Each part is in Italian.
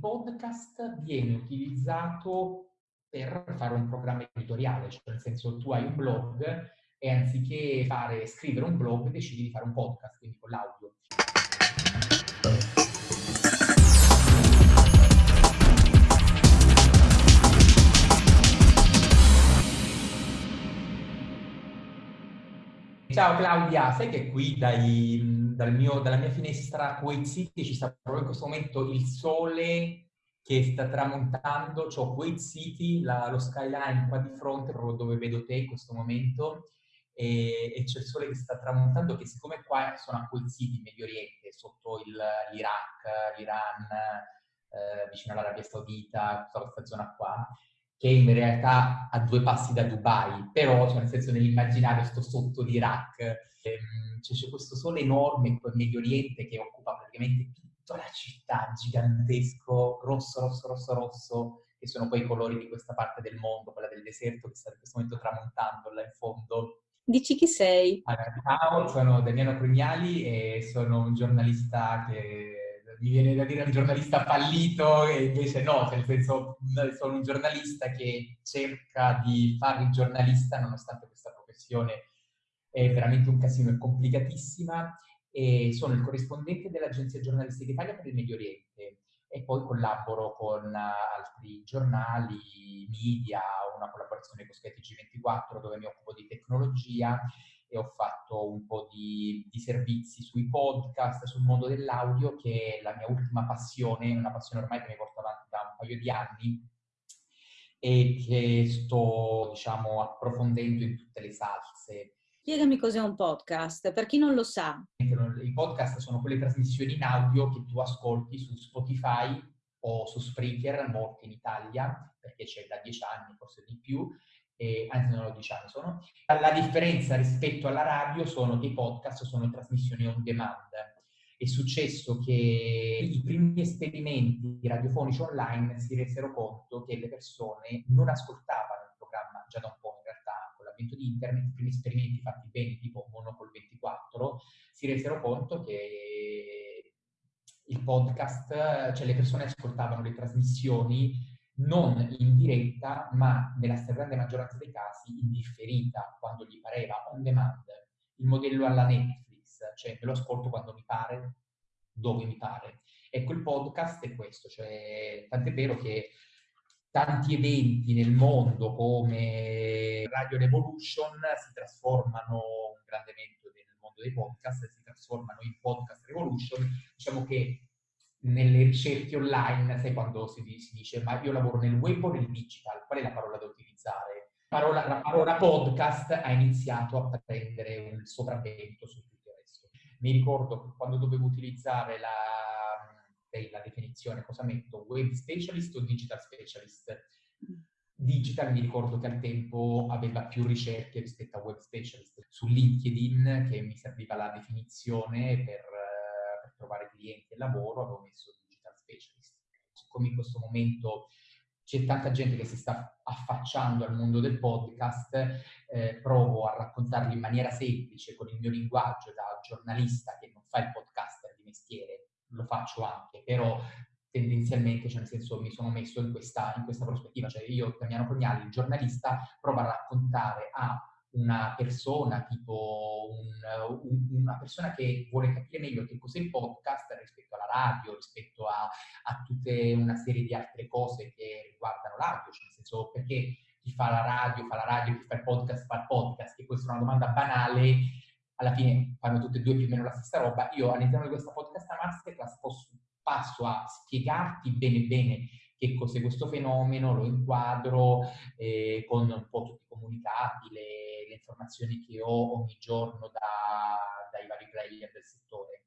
podcast viene utilizzato per fare un programma editoriale, cioè nel senso tu hai un blog e anziché fare, scrivere un blog decidi di fare un podcast, quindi con l'audio. Ciao Claudia, sai che qui dai, dal mio, dalla mia finestra Kuwait City ci sta proprio in questo momento il sole che sta tramontando, c'ho Kuwait City, la, lo skyline qua di fronte, proprio dove vedo te in questo momento, e, e c'è il sole che sta tramontando, che siccome qua sono a Kuwait City, in Medio Oriente, sotto l'Iraq, l'Iran, eh, vicino all'Arabia Saudita, tutta questa zona qua, che in realtà a due passi da Dubai, però cioè, nel senso nell'immaginario sto sotto l'Iraq, ehm, cioè, c'è questo sole enorme in quel Medio Oriente che occupa praticamente tutta la città, gigantesco, rosso, rosso, rosso, rosso, che sono poi i colori di questa parte del mondo, quella del deserto che sta in questo momento tramontando là in fondo. Dici chi sei? Allora, ciao, sono Daniele Crugnali e sono un giornalista che mi viene da dire un giornalista fallito e invece no, cioè nel senso sono un giornalista che cerca di fare il giornalista nonostante questa professione è veramente un casino, è complicatissima e sono il corrispondente dell'Agenzia Giornalistica Italia per il Medio Oriente e poi collaboro con altri giornali, media, una collaborazione con skytg 24 dove mi occupo di tecnologia e ho fatto un po' di, di, servizi sui podcast, sul mondo dell'audio, che è la mia ultima passione, una passione ormai che mi porto avanti da un paio di anni e che sto, diciamo, approfondendo in tutte le salse. Spiegami cos'è un podcast, per chi non lo sa. I podcast sono quelle trasmissioni in audio che tu ascolti su Spotify o su Spreaker, morti in Italia, perché c'è da dieci anni, forse di più, eh, anzi non lo diciamo, sono. La differenza rispetto alla radio sono che i podcast sono trasmissioni on demand. È successo che i primi esperimenti radiofonici online si resero conto che le persone non ascoltavano il programma già da un po' in realtà, con l'avvento di internet, i primi esperimenti fatti bene, tipo Monopol 24, si resero conto che il podcast, cioè le persone ascoltavano le trasmissioni non in diretta, ma nella stragrande maggioranza dei casi in differita, quando gli pareva, on demand, il modello alla Netflix, cioè me lo ascolto quando mi pare, dove mi pare. Ecco, il podcast è questo, cioè, tant'è vero che tanti eventi nel mondo come Radio Revolution si trasformano, un grande evento nel mondo dei podcast, si trasformano in podcast Revolution, diciamo che nelle ricerche online, sai quando si, si, dice ma io lavoro nel web o nel digital, qual è la parola da utilizzare? Parola, la parola podcast ha iniziato a prendere un sopravvento su tutto il resto. Mi ricordo quando dovevo utilizzare la, la definizione, cosa metto? Web specialist o digital specialist? Digital mi ricordo che al tempo aveva più ricerche rispetto a web specialist. Su LinkedIn, che mi serviva la definizione per trovare clienti e lavoro, avevo messo digital specialist. Siccome in questo momento c'è tanta gente che si sta affacciando al mondo del podcast, eh, provo a raccontarli in maniera semplice, con il mio linguaggio da giornalista che non fa il podcaster di mestiere, lo faccio anche, però tendenzialmente, cioè nel senso mi sono messo in questa, in questa prospettiva, cioè io, Damiano Cognali, il giornalista, provo a raccontare a una persona, tipo un, un, una persona che vuole capire meglio che cos'è il podcast rispetto alla radio, rispetto a, a tutta una serie di altre cose che riguardano l'audio, cioè nel senso perché chi fa la radio fa la radio, chi fa il podcast fa il podcast, che questa è una domanda banale, alla fine fanno tutte e due più o meno la stessa roba. Io all'interno di questa podcast masterclass posso, passo a spiegarti bene bene che cos'è questo fenomeno, lo inquadro eh, con un po' tutti i comunicati, le, le, informazioni che ho ogni giorno da, dai vari player del settore.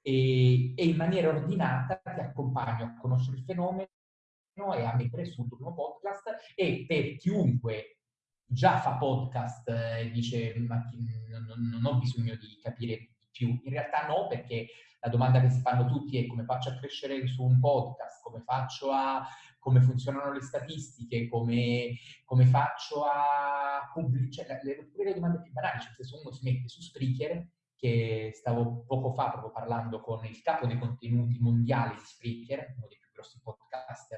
E, e, in maniera ordinata ti accompagno a conoscere il fenomeno e a mettere sul tuo primo podcast e per chiunque già fa podcast e eh, dice ma non, non ho bisogno di capire più, in realtà no perché la domanda che si fanno tutti è come faccio a crescere su un podcast, come faccio a come funzionano le statistiche, come, come faccio a pubblicare, cioè, le, le, domande più banali, cioè se uno si mette su Spreaker, che stavo poco fa proprio parlando con il capo dei contenuti mondiali di Spreaker, uno dei più grossi podcast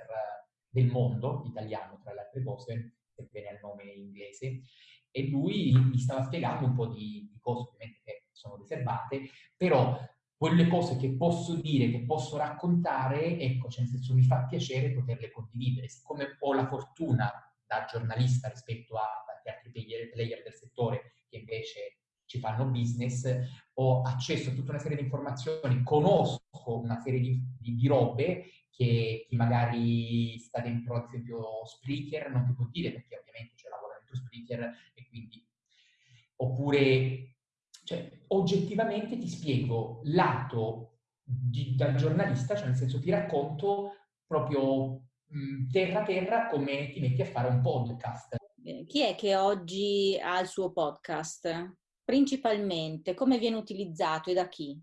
del mondo, italiano tra le altre cose, sebbene al nome inglese, e lui mi stava spiegando un po' di, di cose ovviamente sono riservate, però quelle cose che posso dire, che posso raccontare, ecco, cioè nel senso mi fa piacere poterle condividere. Siccome ho la fortuna da giornalista rispetto a tanti altri player, del settore che invece ci fanno business, ho accesso a tutta una serie di informazioni, conosco una serie di, di, di robe che chi magari sta dentro, ad esempio, Spreaker non ti può dire perché ovviamente c'è lavoro dentro Spreaker e quindi... Oppure, cioè, oggettivamente ti spiego lato di, dal giornalista, cioè nel senso ti racconto proprio mh, terra terra come ti metti a fare un podcast. Chi è che oggi ha il suo podcast? Principalmente, come viene utilizzato e da chi?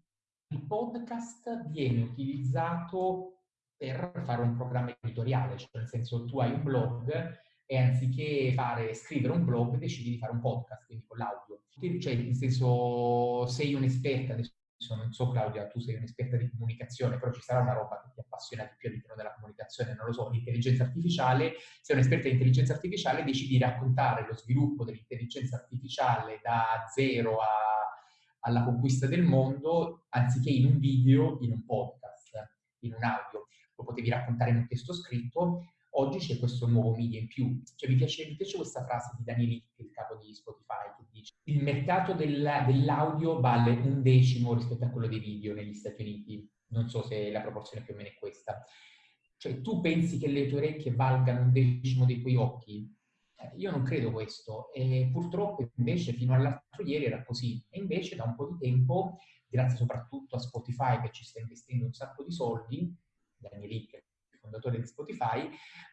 Il podcast viene utilizzato per fare un programma editoriale, cioè nel senso tu hai un blog e anziché fare, scrivere un blog decidi di fare un podcast, quindi con l'audio. Cioè, nel senso, sei un'esperta, adesso non so Claudia, tu sei un'esperta di comunicazione, però ci sarà una roba che ti appassiona di più all'interno della comunicazione, non lo so, l'intelligenza artificiale, sei un'esperta di intelligenza artificiale, decidi di raccontare lo sviluppo dell'intelligenza artificiale da zero a, alla conquista del mondo, anziché in un video, in un podcast, in un audio. Lo potevi raccontare in un testo scritto, oggi c'è questo nuovo media in più. Cioè, mi, piace, mi piace questa frase di Daniel il capo di Spotify, che dice il mercato del, dell'audio vale un decimo rispetto a quello dei video negli Stati Uniti. Non so se la proporzione più o meno è questa. Cioè, tu pensi che le tue orecchie valgano un decimo dei tuoi occhi? Eh, io non credo questo. E purtroppo invece fino all'altro ieri era così. E invece da un po' di tempo, grazie soprattutto a Spotify che ci sta investendo un sacco di soldi, Daniel Hick fondatore di Spotify,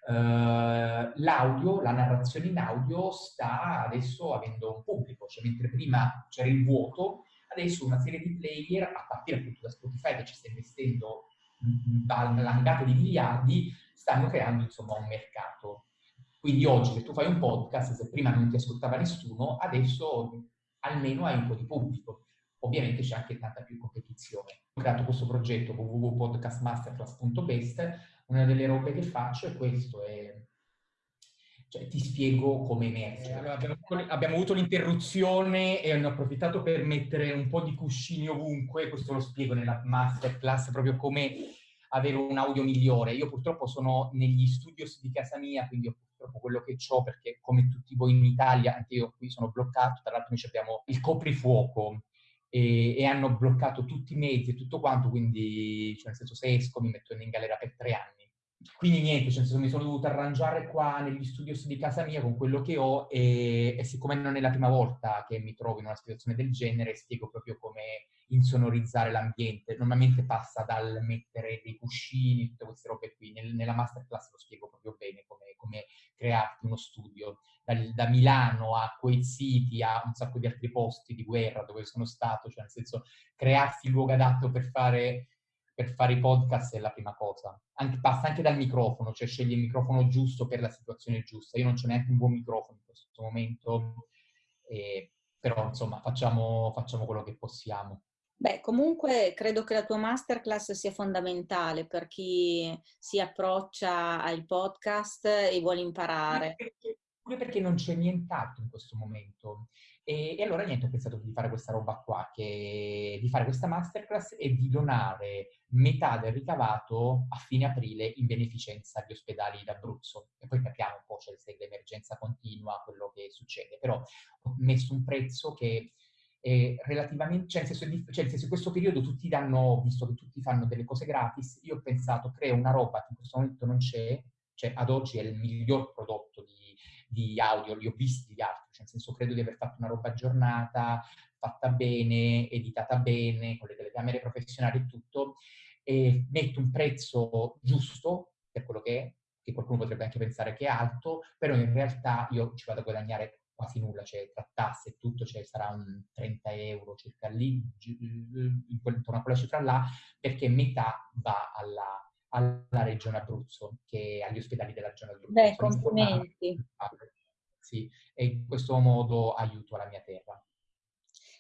eh, l'audio, la narrazione in audio sta adesso avendo un pubblico, cioè mentre prima c'era il vuoto, adesso una serie di player, a partire appunto da Spotify che ci sta investendo valangate di miliardi, stanno creando insomma un mercato. Quindi oggi se tu fai un podcast, se prima non ti ascoltava nessuno, adesso almeno hai un po' di pubblico. Ovviamente c'è anche tanta più competizione. Ho creato questo progetto www.podcastmasterclass.best una delle robe che faccio è questo, è... Cioè, ti spiego come emerge. Eh, allora, abbiamo, abbiamo, avuto l'interruzione e hanno approfittato per mettere un po' di cuscini ovunque, questo lo spiego nella masterclass, proprio come avere un audio migliore. Io purtroppo sono negli studios di casa mia, quindi ho purtroppo quello che ho, perché come tutti voi in Italia, anche io qui sono bloccato, tra l'altro noi abbiamo il coprifuoco, e, e, hanno bloccato tutti i mezzi e tutto quanto, quindi, cioè nel senso, se esco mi metto in galera per tre anni. Quindi niente, cioè mi sono dovuto arrangiare qua negli studios di casa mia con quello che ho e, e siccome non è la prima volta che mi trovo in una situazione del genere, spiego proprio come insonorizzare l'ambiente. Normalmente passa dal mettere dei cuscini, tutte queste robe qui. Nel, nella masterclass lo spiego proprio bene come, come crearti uno studio da, da, Milano a Kuwait City a un sacco di altri posti di guerra dove sono stato, cioè nel senso crearsi il luogo adatto per fare, per fare i podcast è la prima cosa. Anche, passa anche dal microfono, cioè scegli il microfono giusto per la situazione giusta. Io non c'ho neanche un buon microfono in questo momento, eh, però insomma facciamo, facciamo quello che possiamo. Beh, comunque credo che la tua masterclass sia fondamentale per chi si approccia al podcast e vuole imparare pure perché non c'è nient'altro in questo momento. E, e, allora niente, ho pensato di fare questa roba qua, che, di fare questa masterclass e di donare metà del ricavato a fine aprile in beneficenza agli ospedali d'Abruzzo. E poi capiamo un po', cioè se l'emergenza continua, quello che succede. Però ho messo un prezzo che è relativamente, cioè nel senso, cioè nel senso in questo periodo tutti danno, visto che tutti fanno delle cose gratis, io ho pensato, creo una roba che in questo momento non c'è, cioè ad oggi è il miglior prodotto di di audio, li ho visti gli altri, cioè nel senso credo di aver fatto una roba aggiornata, fatta bene, editata bene, con le telecamere professionali e tutto, e metto un prezzo giusto per quello che è, che qualcuno potrebbe anche pensare che è alto, però in realtà io ci vado a guadagnare quasi nulla, cioè tra tasse e tutto cioè, sarà un 30 euro circa lì, intorno a quella cifra là, perché metà va alla alla Regione Abruzzo, che agli ospedali della Regione Abruzzo. Beh, complimenti. Sì, e in questo modo aiuto la mia terra.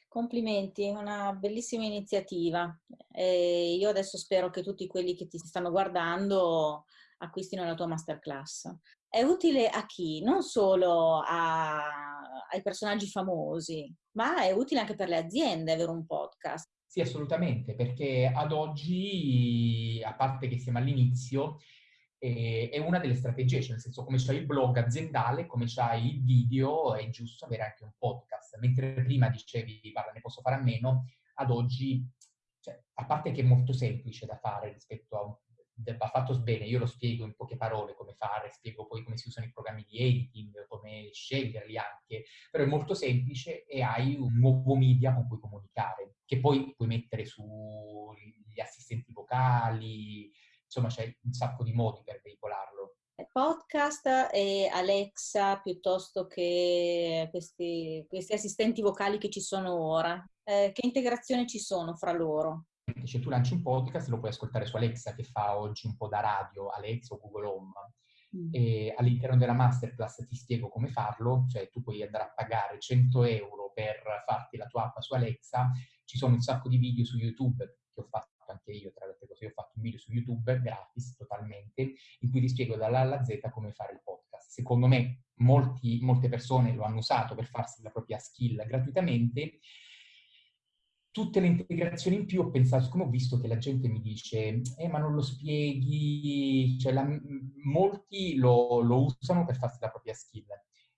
Complimenti, è una bellissima iniziativa. E io adesso spero che tutti quelli che ti stanno guardando acquistino la tua masterclass. È utile a chi? Non solo a, ai personaggi famosi, ma è utile anche per le aziende avere un podcast. Sì, assolutamente, perché ad oggi, a parte che siamo all'inizio, eh, è una delle strategie, cioè nel senso come c'hai il blog aziendale, come c'hai il video, è giusto avere anche un podcast. Mentre prima dicevi, guarda, ne posso fare a meno, ad oggi, cioè, a parte che è molto semplice da fare rispetto a un va fatto bene, io lo spiego in poche parole come fare, spiego poi come si usano i programmi di editing, come sceglierli anche, però è molto semplice e hai un nuovo media con cui comunicare, che poi puoi mettere sugli assistenti vocali, insomma c'è un sacco di modi per veicolarlo. Podcast e Alexa piuttosto che questi, questi assistenti vocali che ci sono ora, eh, che integrazione ci sono fra loro? cioè tu lanci un podcast, lo puoi ascoltare su Alexa che fa oggi un po' da radio, Alexa o Google Home. Mm. E all'interno della masterclass ti spiego come farlo, cioè tu puoi andare a pagare 100 euro per farti la tua app su Alexa, ci sono un sacco di video su YouTube che ho fatto anche io, tra le altre cose, ho fatto un video su YouTube gratis totalmente, in cui ti spiego dalla alla Z come fare il podcast. Secondo me molti, molte persone lo hanno usato per farsi la propria skill gratuitamente, tutte le integrazioni in più ho pensato, siccome ho visto che la gente mi dice, eh ma non lo spieghi, cioè la, molti lo, lo, usano per farsi la propria skill.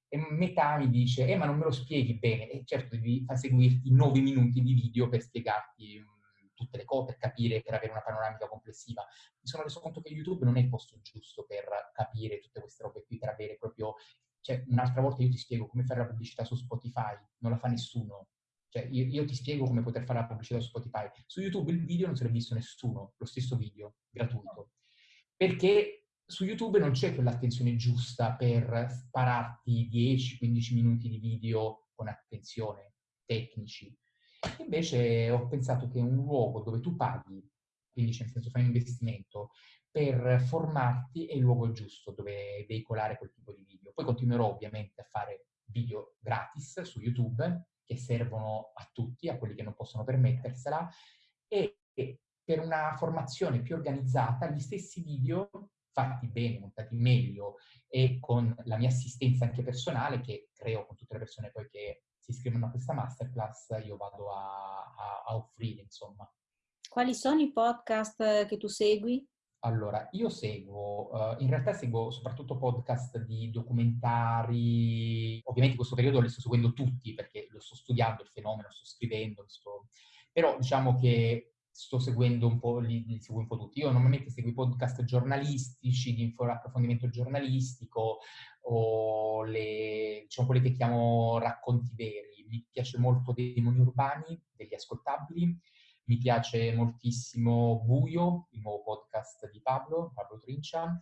E metà mi dice, eh ma non me lo spieghi bene. E certo devi far seguirti nove minuti di video per spiegarti um, tutte le cose, per capire, per avere una panoramica complessiva. Mi sono reso conto che YouTube non è il posto giusto per capire tutte queste robe qui, per avere proprio... Cioè, un'altra volta io ti spiego come fare la pubblicità su Spotify, non la fa nessuno cioè, io, io, ti spiego come poter fare la pubblicità su Spotify. Su YouTube il video non se l'è visto nessuno, lo stesso video, gratuito. Perché su YouTube non c'è quell'attenzione giusta per spararti 10-15 minuti di video con attenzione, tecnici. Invece ho pensato che un luogo dove tu paghi, quindi nel senso fai un investimento, per formarti è il luogo giusto dove veicolare quel tipo di video. Poi continuerò ovviamente a fare video gratis su YouTube, che servono a tutti, a quelli che non possono permettersela, e per una formazione più organizzata gli stessi video fatti bene, montati meglio e con la mia assistenza anche personale che creo con tutte le persone poi che si iscrivono a questa masterclass, io vado a, a, a offrire, insomma. Quali sono i podcast che tu segui? Allora, io seguo, uh, in realtà seguo soprattutto podcast di documentari, ovviamente in questo periodo li sto seguendo tutti perché lo sto studiando il fenomeno, sto scrivendo, sto... però diciamo che sto seguendo un po', li, li, seguo un po' tutti. Io normalmente seguo i podcast giornalistici, di approfondimento giornalistico o le, diciamo, quelli che chiamo racconti veri. Mi piace molto Demoni Urbani, degli ascoltabili, mi piace moltissimo Buio, il nuovo podcast di Pablo, Pablo Trincia.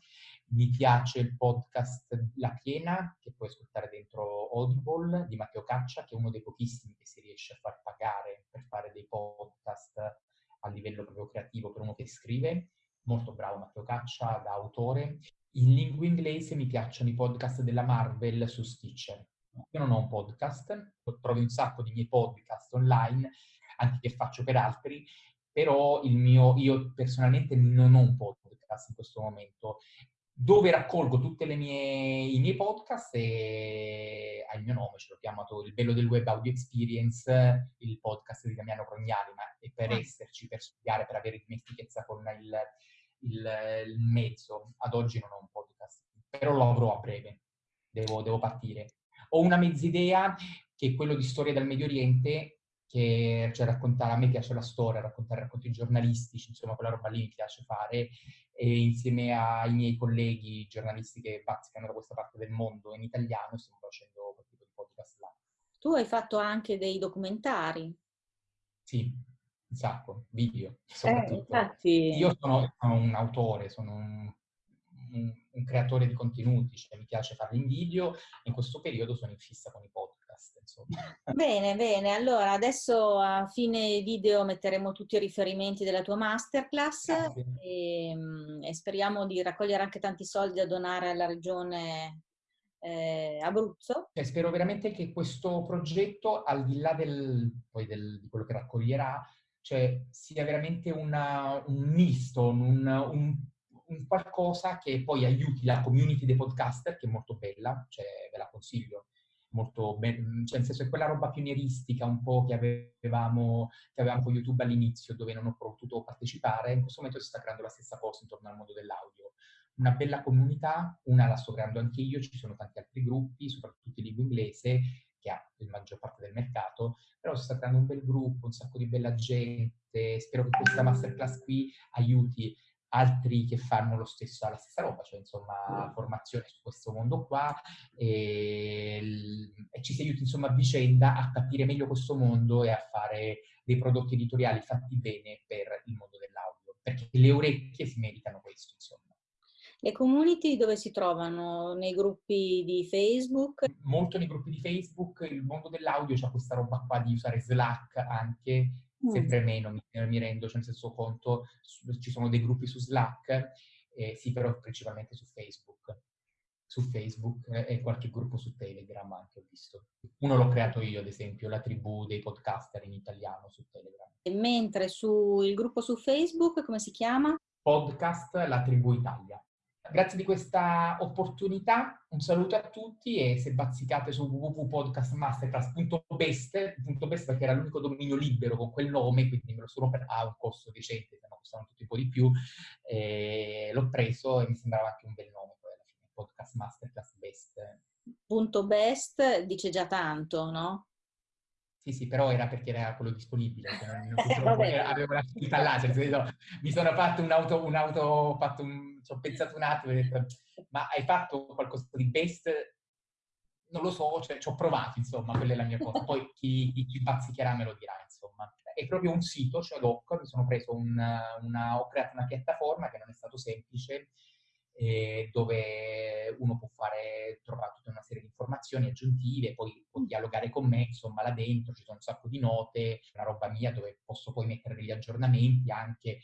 Mi piace il podcast La Piena, che puoi ascoltare dentro Audible, di Matteo Caccia, che è uno dei pochissimi che si riesce a far pagare per fare dei podcast a livello proprio creativo per uno che scrive. Molto bravo Matteo Caccia, da autore. In lingua inglese mi piacciono i podcast della Marvel su Stitcher. Io non ho un podcast, trovi un sacco di miei podcast online, anche che faccio per altri, però il mio, io personalmente non ho un podcast in questo momento dove raccolgo tutti i miei podcast e ha il mio nome, ce l'ho chiamato Il bello del web audio experience, il podcast di Damiano Rognali, ma è per ah. esserci, per studiare, per avere dimestichezza con il, il, il, mezzo. Ad oggi non ho un podcast, però lo avrò a breve, devo, devo partire. Ho una mezz'idea che è quello di storia del Medio Oriente, che cioè, raccontare, a me piace la storia, raccontare racconti giornalistici, insomma quella roba lì mi piace fare e insieme ai miei colleghi giornalisti che bazzicano da questa parte del mondo in italiano stiamo facendo quel tipo di podcast là. Tu hai fatto anche dei documentari. Sì, un sacco, video soprattutto. Eh, infatti... Io sono, sono, un autore, sono un, un, un, creatore di contenuti, cioè mi piace farli in video in questo periodo sono in fissa con i podcast insomma. Bene, bene. Allora, adesso a fine video metteremo tutti i riferimenti della tua masterclass e, ehm, e, speriamo di raccogliere anche tanti soldi da donare alla regione eh, Abruzzo. Cioè, spero veramente che questo progetto, al di là del, poi del, di quello che raccoglierà, cioè, sia veramente una, un misto, un, un un qualcosa che poi aiuti la community dei podcaster, che è molto bella, cioè ve la consiglio molto ben, cioè nel senso è quella roba pionieristica un po' che avevamo, che avevamo con YouTube all'inizio dove non ho potuto partecipare, in questo momento si sta creando la stessa cosa intorno al mondo dell'audio. Una bella comunità, una la sto creando anche io, ci sono tanti altri gruppi, soprattutto in lingua inglese, che ha la maggior parte del mercato, però si sta creando un bel gruppo, un sacco di bella gente, spero che questa masterclass qui aiuti altri che fanno lo stesso, la stessa roba, cioè insomma formazione su questo mondo qua e, e, ci si aiuti insomma a vicenda a capire meglio questo mondo e a fare dei prodotti editoriali fatti bene per il mondo dell'audio, perché le orecchie si meritano questo insomma. Le community dove si trovano? Nei gruppi di Facebook? Molto nei gruppi di Facebook, il mondo dell'audio c'ha questa roba qua di usare Slack anche. Sempre meno mi, mi, rendo, cioè nel senso conto, ci sono dei gruppi su Slack, eh, sì però principalmente su Facebook, su Facebook eh, e qualche gruppo su Telegram anche ho visto. Uno l'ho creato io ad esempio, la tribù dei podcaster in italiano su Telegram. E mentre sul gruppo su Facebook come si chiama? Podcast La Tribù Italia. Grazie di questa opportunità, un saluto a tutti e se bazzicate su www.podcastmasterclass.best, .best perché era l'unico dominio libero con quel nome, quindi me lo sono per a un costo decente, se no tutti un po' di più, l'ho preso e mi sembrava anche un bel nome poi alla fine, Podcast Masterclass Best. Punto best dice già tanto, no? Sì, sì, però era perché era quello disponibile, cioè non, non avevo la scritta là, cioè, senso, mi sono fatto un'auto, un'auto fatto un, ci ho pensato un attimo e ho detto, ma hai fatto qualcosa di best? Non lo so, cioè, ci ho provato, insomma, quella è la mia cosa. Poi chi, chi ci bazzicherà me lo dirà, insomma. È proprio un sito, cioè doc, mi sono preso un, una, ho creato una piattaforma che non è stato semplice, eh, dove uno può fare, trovare tutta una serie di informazioni aggiuntive, poi può mm. dialogare con me, insomma là dentro ci sono un sacco di note, una roba mia dove posso poi mettere degli aggiornamenti anche,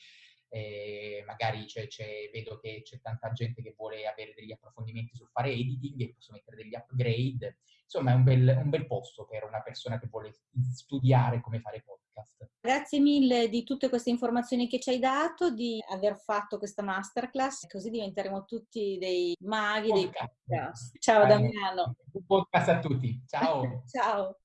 eh, magari c'è, c'è, vedo che c'è tanta gente che vuole avere degli approfondimenti sul fare editing e posso mettere degli upgrade, insomma è un bel, un bel posto per una persona che vuole studiare come fare podcast podcast. Grazie mille di tutte queste informazioni che ci hai dato, di aver fatto questa masterclass, così diventeremo tutti dei maghi, podcast. dei podcast. Ciao Damiano. Un podcast a tutti. Ciao. Ciao.